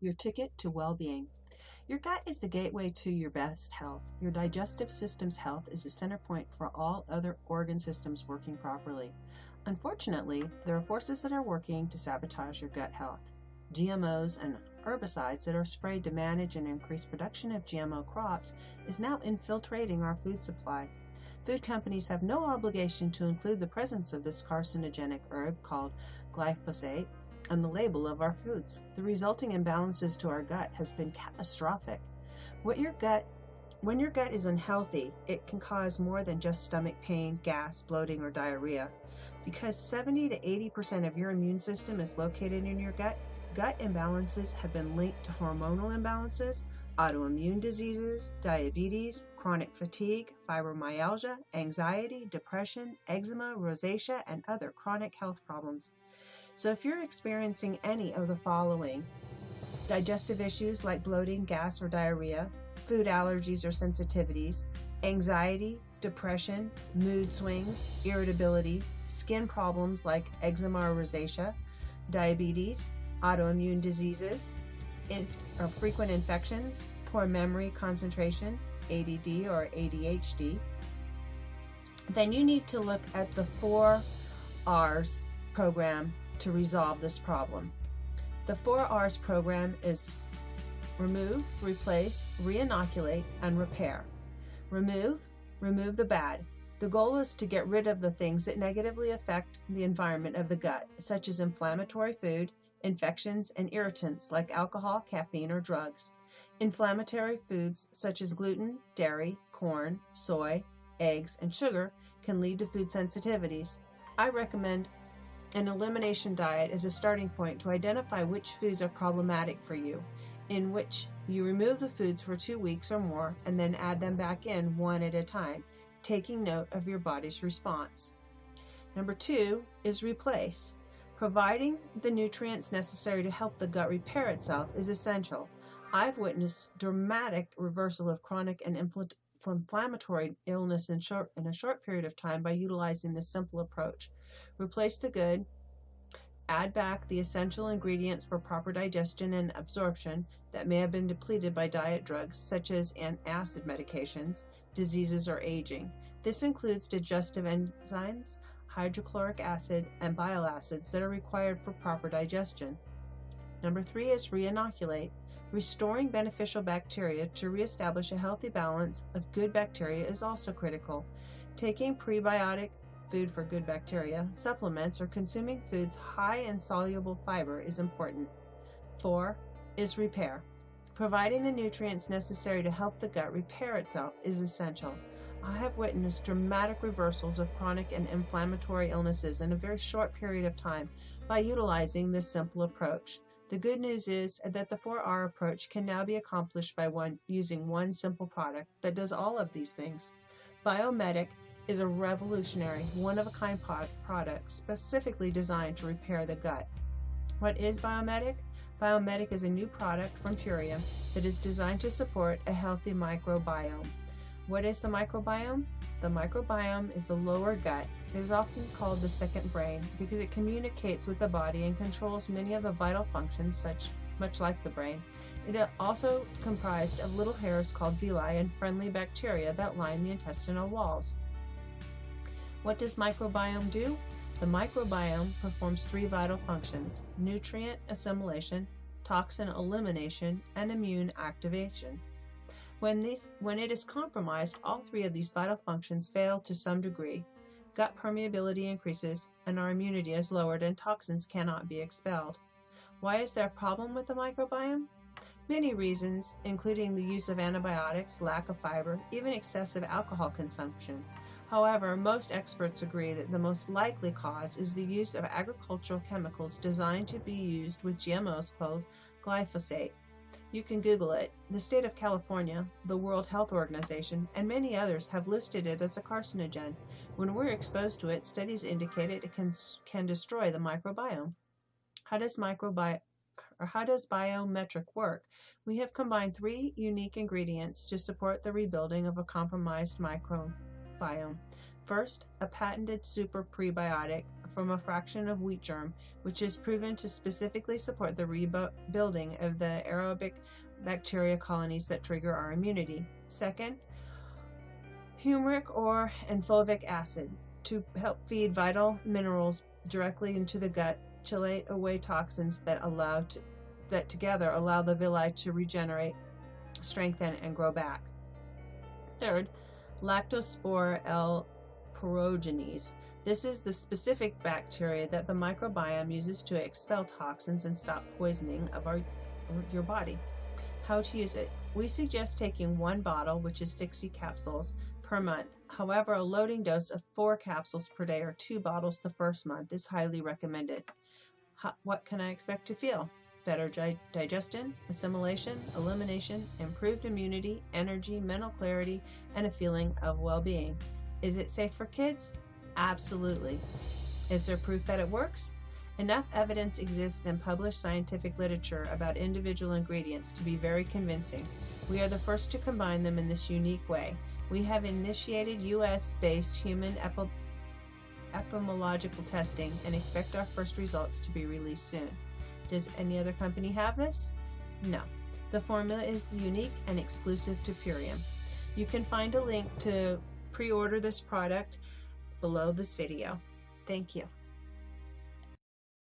your ticket to well being. Your gut is the gateway to your best health. Your digestive system's health is the center point for all other organ systems working properly. Unfortunately, there are forces that are working to sabotage your gut health. GMOs and herbicides that are sprayed to manage and increase production of GMO crops is now infiltrating our food supply. Food companies have no obligation to include the presence of this carcinogenic herb called glyphosate on the label of our foods. The resulting imbalances to our gut has been catastrophic. What your gut when your gut is unhealthy, it can cause more than just stomach pain, gas, bloating, or diarrhea. Because 70 to 80% of your immune system is located in your gut, gut imbalances have been linked to hormonal imbalances, autoimmune diseases, diabetes, chronic fatigue, fibromyalgia, anxiety, depression, eczema, rosacea, and other chronic health problems. So if you're experiencing any of the following digestive issues like bloating, gas, or diarrhea, food allergies or sensitivities, anxiety, depression, mood swings, irritability, skin problems like eczema or rosacea, diabetes, autoimmune diseases, in, or frequent infections, poor memory, concentration, ADD or ADHD, then you need to look at the four R's program to resolve this problem. The 4Rs program is remove, replace, reinoculate, and repair. Remove, remove the bad. The goal is to get rid of the things that negatively affect the environment of the gut, such as inflammatory food, infections, and irritants like alcohol, caffeine, or drugs. Inflammatory foods such as gluten, dairy, corn, soy, eggs, and sugar can lead to food sensitivities. I recommend an elimination diet is a starting point to identify which foods are problematic for you, in which you remove the foods for two weeks or more and then add them back in one at a time, taking note of your body's response. Number two is replace. Providing the nutrients necessary to help the gut repair itself is essential. I've witnessed dramatic reversal of chronic and inflammatory illness in, short, in a short period of time by utilizing this simple approach. Replace the good, add back the essential ingredients for proper digestion and absorption that may have been depleted by diet drugs such as acid medications, diseases, or aging. This includes digestive enzymes, hydrochloric acid, and bile acids that are required for proper digestion. Number three is reinoculate. Restoring beneficial bacteria to reestablish a healthy balance of good bacteria is also critical. Taking prebiotic food for good bacteria, supplements, or consuming foods high in soluble fiber is important. 4. Is repair. Providing the nutrients necessary to help the gut repair itself is essential. I have witnessed dramatic reversals of chronic and inflammatory illnesses in a very short period of time by utilizing this simple approach. The good news is that the 4R approach can now be accomplished by one using one simple product that does all of these things. Biomedic is a revolutionary, one of a kind product specifically designed to repair the gut. What is Biomedic? Biomedic is a new product from Purium that is designed to support a healthy microbiome. What is the microbiome? The microbiome is the lower gut. It is often called the second brain because it communicates with the body and controls many of the vital functions, such much like the brain. It is also comprised of little hairs called villi and friendly bacteria that line the intestinal walls. What does microbiome do? The microbiome performs three vital functions nutrient assimilation, toxin elimination, and immune activation. When, these, when it is compromised, all three of these vital functions fail to some degree. Gut permeability increases, and our immunity is lowered, and toxins cannot be expelled. Why is there a problem with the microbiome? Many reasons, including the use of antibiotics, lack of fiber, even excessive alcohol consumption. However, most experts agree that the most likely cause is the use of agricultural chemicals designed to be used with GMOs called glyphosate. You can Google it. The state of California, the World Health Organization, and many others have listed it as a carcinogen. When we're exposed to it, studies indicate it can, can destroy the microbiome. How does microbiome or how does Biomedic work? We have combined three unique ingredients to support the rebuilding of a compromised microbiome biome. First, a patented super prebiotic from a fraction of wheat germ, which is proven to specifically support the rebuilding of the aerobic bacteria colonies that trigger our immunity. Second, humic or and fulvic acid to help feed vital minerals directly into the gut, chelate away toxins that allow to, that together allow the villi to regenerate, strengthen, and grow back. Third, Lactospora L. sporogenes. This is the specific bacteria that the microbiome uses to expel toxins and stop poisoning of our your body. How to use it? We suggest taking one bottle, which is 60 capsules, per month. However, a loading dose of four capsules per day or two bottles the first month is highly recommended. How, what can I expect to feel? Better di- digestion, assimilation, elimination, improved immunity, energy, mental clarity, and a feeling of well being. Is it safe for kids? Absolutely. Is there proof that it works? Enough evidence exists in published scientific literature about individual ingredients to be very convincing. We are the first to combine them in this unique way. We have initiated US based human epi- epidemiological testing and expect our first results to be released soon. Does any other company have this? No. The formula is unique and exclusive to Purium. You can find a link to pre order this product below this video. Thank you.